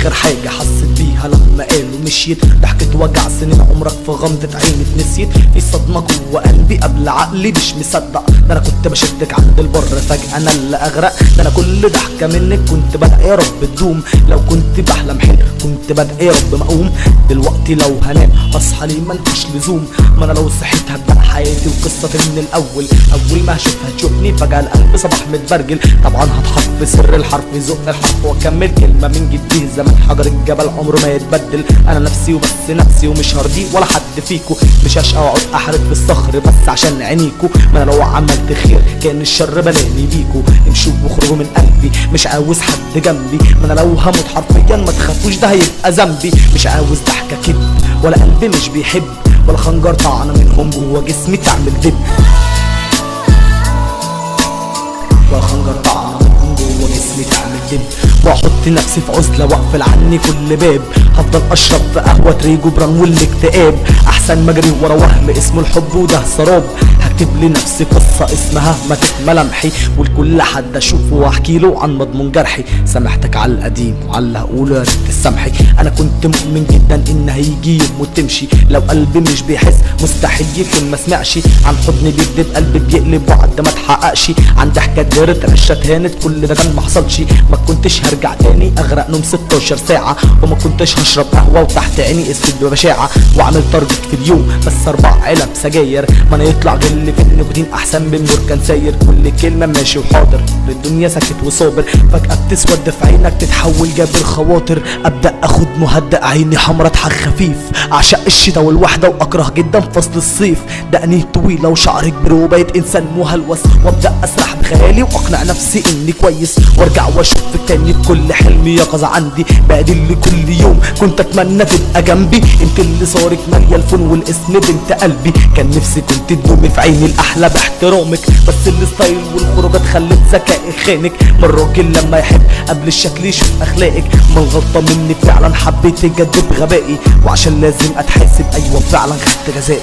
آخر حاجة حسيت بيها لما قالوا مشيت. ضحكة وجع سنين عمرك في غمضة عيني اتنسيت. في صدمة جوه قلبي قبل عقلي مش مصدق. ده أنا كنت بشدك عند البر فجأة أنا اللي أغرق. ده أنا كل ضحكة منك كنت بدأ يا رب تدوم. لو كنت بحلم حلم كنت بدأ يا رب مقوم. دلوقتي لو هنام أصحى ليه ملكش لزوم. ما أنا لو صحيت هبدأ حياتي وقصتي من الأول. أول ما هشوفها تشوفني فجأة القلب صباح متبرجل طبعا هتحط في سر الحرف يزق الحرف وأكمل كلمة من جديه زمان حجر الجبل عمره ما يتبدل. أنا نفسي وبس نفسي ومش هرضي ولا حد فيكو. مش هشقى واقعد أحرق في الصخر بس عشان عينيكو. ما أنا لو عملت خير كان الشر بلاني بيكو. امشوا واخرجوا من قلبي. مش عاوز حد جنبي. ما أنا لو هموت حرفيا ما تخافوش ده هيبقى ذنبي. مش عاوز ضحكة كدب ولا قلبي مش بيحب. ولا خنجر طعنة منهم جوه جسمي تعمل دب. ولا خنجر واحط نفسي في عزلة واقفل عني كل باب. هفضل أشرب في قهوة ريجو بران والاكتئاب. أحسن ما اجري ورا وهم اسمه الحب وده سراب. هكتب لنفسي قصة اسمها ماتت ملامحي ولكل حد أشوفه وأحكي له عن مضمون جرحي. سامحتك على القديم وعلى اللي هقوله يا ريت تسامحي أنا كنت مؤمن جدا إن هيجي يوم وتمشي. لو قلبي مش بيحس مستحيل يكون ما سمعش. عن حضن بيكدب قلبي بيقلب وعد ما تحققش عن ضحكة دارت عشة اتهانت كل ده كان ما حصلش. ما كنتش هرجع تاني. أغرق نوم 16 ساعة. وما كنتش هشرب قهوة وتحت عيني أسود بشاعة واعمل target في اليوم بس أربع علب سجاير. ما أنا يطلع غل في النيكوتين أحسن من نور كان ساير. كل كلمة ماشي وحاضر الدنيا ساكت وصابر. فجأة بتسود في عينك تتحول جابر خواطر. أبدأ أخد مهدأ عيني حمرا اضحك خفيف. اعشق الشتا والوحدة وأكره جدا فصل الصيف. دقني طويلة وشعري كبر وبقيت إنسان مهلوس. وأبدأ أسرح بخيالي وأقنع نفسي إني كويس. وأرجع وأشوف تاني بكل حلم يقظة عندي بقدر كل يوم. كنت أتمنى تبقى جنبي. أنت اللي صارك مالية الفون والاسم بنت قلبي. كان نفسي كنت تدومي في عيني الأحلى باحترامك. بس الستايل والخروجات خلت ذكائي خانك. من الراجل لما يحب قبل الشكل يشوف أخلاقك. من الغلطة مني فعلا حبيت اجدد غبائي. وعشان لازم أتحاسب. أيوه فعلا خدت جزائي